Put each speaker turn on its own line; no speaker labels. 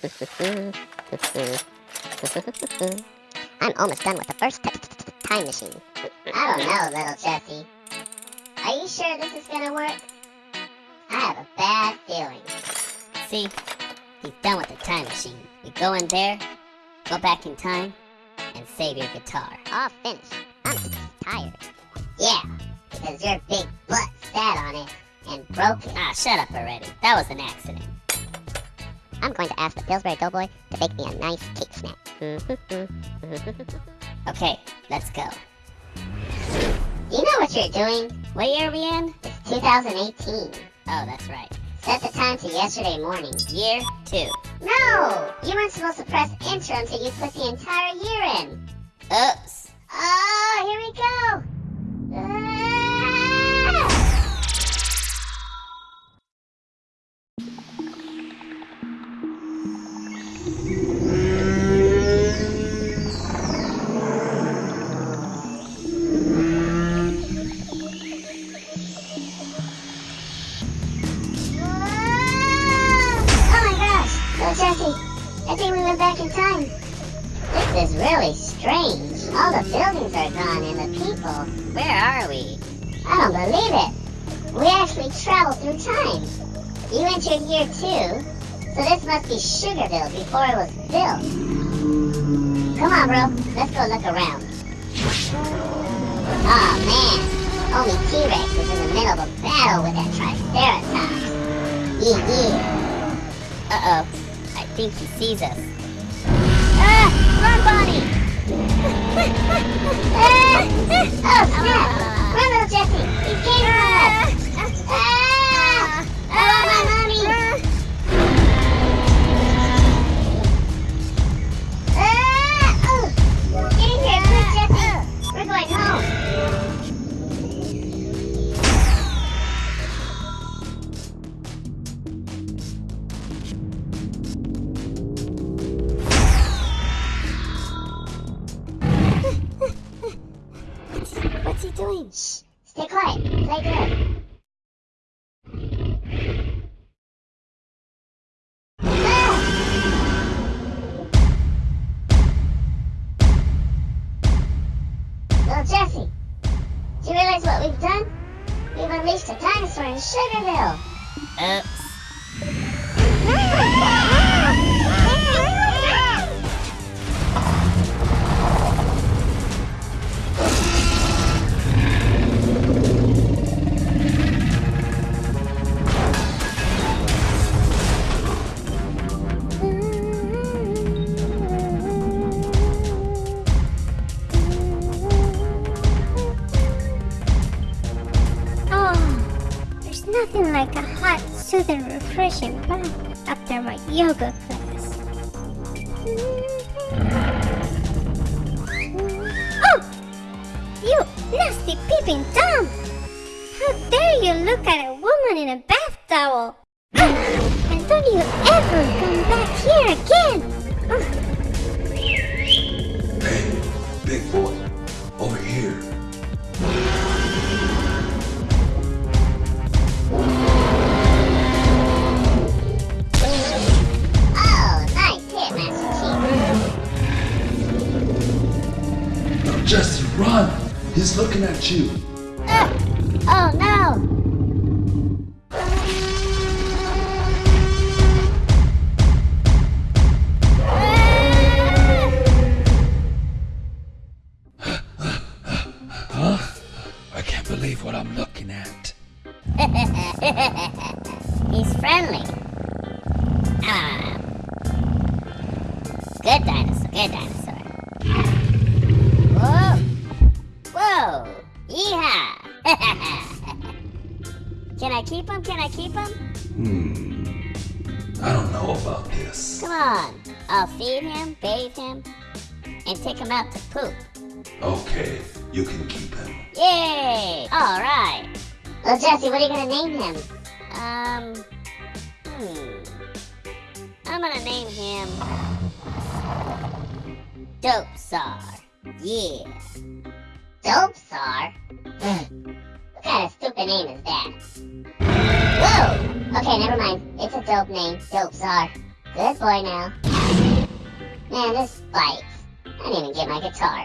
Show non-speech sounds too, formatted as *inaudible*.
*laughs* I'm almost done with the first time machine.
I don't know, little Jesse. Are you sure this is gonna work? I have a bad feeling.
See, he's done with the time machine. You go in there, go back in time, and save your guitar.
All finished. I'm tired.
Yeah, because your big butt sat on it and broke it.
Ah, shut up already. That was an accident.
I'm going to ask the Pillsbury Doughboy to bake me a nice cake snack. *laughs*
okay, let's go.
You know what you're doing?
What year are we in?
It's 2018.
Oh, that's right.
Set the time to yesterday morning.
Year two.
No! You weren't supposed to press enter until you put the entire year in.
Oops.
We went back in time. This is really strange. All the buildings are gone and the people.
Where are we?
I don't believe it. We actually traveled through time. You entered year two, so this must be Sugarville before it was built. Come on, bro. Let's go look around. Oh man, only T-Rex is in the middle of a battle with that Triceratops. Yeah, yeah.
Uh-oh think he sees us. Ah! Run, Bonnie! *laughs*
doing? Shh! Stay quiet. Play good. Ah! Little Jesse, do you realize what we've done? We've unleashed a dinosaur in Sugarville.
Oops.
Uh, *laughs* ah! Like a hot, soothing, refreshing bath after my yoga class. Oh! You nasty peeping Tom! How dare you look at a woman in a bath towel! And don't you ever come back here again!
He's looking at you.
Uh, oh no!
huh? I can't believe what I'm looking at. *laughs*
He's friendly. Ah. Good dinosaur, good dinosaur. *laughs* Can I keep him? Can I keep him?
Hmm. I don't know about this.
Come on. I'll feed him, bathe him, and take him out to poop.
Okay, you can keep him.
Yay! Alright.
Well, Jesse, what are you gonna name him?
Um, hmm. I'm gonna name him... Dope Sar. Yeah.
Dope Sar? *laughs* name is that? Whoa! Okay, never mind. It's a dope name. Dope Sar. Good boy now. Man, this bites. I didn't even get my guitar.